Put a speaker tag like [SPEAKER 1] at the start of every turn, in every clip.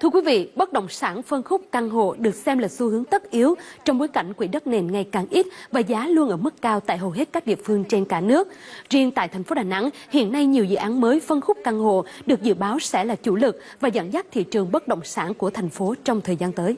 [SPEAKER 1] Thưa quý vị, bất động sản phân khúc căn hộ được xem là xu hướng tất yếu trong bối cảnh quỹ đất nền ngày càng ít và giá luôn ở mức cao tại hầu hết các địa phương trên cả nước. Riêng tại thành phố Đà Nẵng, hiện nay nhiều dự án mới phân khúc căn hộ được dự báo sẽ là chủ lực và dẫn dắt thị trường bất động sản của thành phố trong thời gian tới.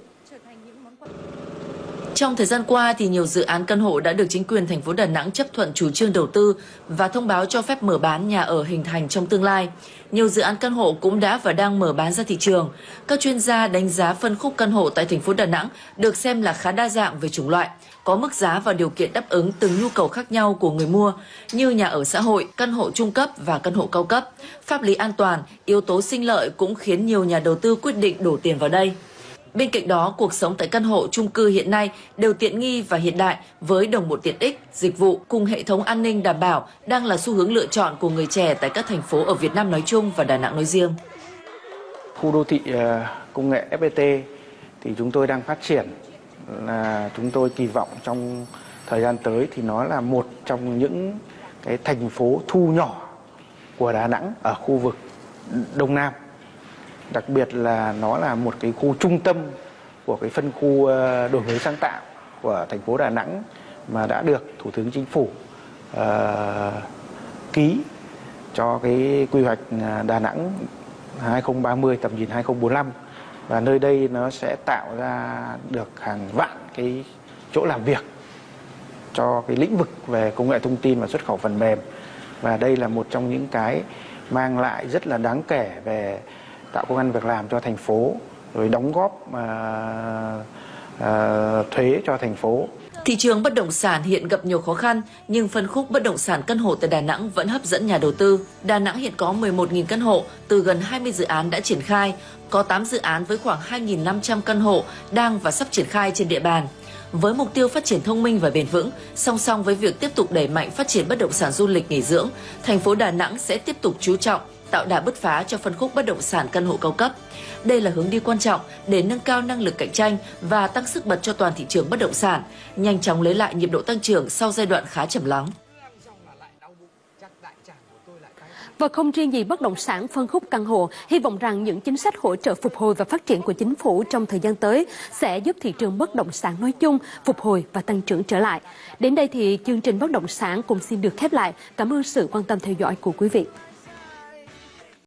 [SPEAKER 2] Trong thời gian qua thì nhiều dự án căn hộ đã được chính quyền thành phố Đà Nẵng chấp thuận chủ trương đầu tư và thông báo cho phép mở bán nhà ở hình thành trong tương lai. Nhiều dự án căn hộ cũng đã và đang mở bán ra thị trường. Các chuyên gia đánh giá phân khúc căn hộ tại thành phố Đà Nẵng được xem là khá đa dạng về chủng loại, có mức giá và điều kiện đáp ứng từng nhu cầu khác nhau của người mua như nhà ở xã hội, căn hộ trung cấp và căn hộ cao cấp. Pháp lý an toàn, yếu tố sinh lợi cũng khiến nhiều nhà đầu tư quyết định đổ tiền vào đây. Bên cạnh đó, cuộc sống tại căn hộ chung cư hiện nay đều tiện nghi và hiện đại với đồng bộ tiện ích, dịch vụ cùng hệ thống an ninh đảm bảo đang là xu hướng lựa chọn của người trẻ tại các thành phố ở Việt Nam nói chung và Đà Nẵng nói riêng.
[SPEAKER 3] Khu đô thị ờ, công nghệ FPT thì chúng tôi đang phát triển là chúng tôi kỳ vọng trong thời gian tới thì nó là một trong những cái thành phố thu nhỏ của Đà Nẵng ở khu vực Đông Nam đặc biệt là nó là một cái khu trung tâm của cái phân khu ờ, đổi mới sáng tạo của thành phố Đà Nẵng mà đã được Thủ tướng Chính phủ uh, ký cho cái quy hoạch ờ, Đà Nẵng 2030 tầm nhìn 2045 và nơi đây nó sẽ tạo ra được hàng vạn cái chỗ làm việc cho cái lĩnh vực về công nghệ thông tin và xuất khẩu phần mềm. Và đây là một trong những cái mang lại rất là đáng kể về tạo công an việc làm cho thành phố rồi đóng góp à, à, thuế cho thành phố
[SPEAKER 2] Thị trường bất động sản hiện gặp nhiều khó khăn, nhưng phân khúc bất động sản căn hộ tại Đà Nẵng vẫn hấp dẫn nhà đầu tư. Đà Nẵng hiện có 11.000 căn hộ, từ gần 20 dự án đã triển khai, có 8 dự án với khoảng 2.500 căn hộ đang và sắp triển khai trên địa bàn. Với mục tiêu phát triển thông minh và bền vững, song song với việc tiếp tục đẩy mạnh phát triển bất động sản du lịch nghỉ dưỡng, thành phố Đà Nẵng sẽ tiếp tục chú trọng tạo đà bứt phá cho phân khúc bất động sản căn hộ cao cấp. Đây là hướng đi quan trọng để nâng cao năng lực cạnh tranh và tăng sức bật cho toàn thị trường bất động sản, nhanh chóng lấy lại nhịp độ tăng trưởng sau giai đoạn khá trầm lắng.
[SPEAKER 1] Và không riêng gì bất động sản phân khúc căn hộ, hy vọng rằng những chính sách hỗ trợ phục hồi và phát triển của chính phủ trong thời gian tới sẽ giúp thị trường bất động sản nói chung phục hồi và tăng trưởng trở lại. Đến đây thì chương trình bất động sản cũng xin được khép lại. Cảm ơn sự quan tâm theo dõi của quý vị.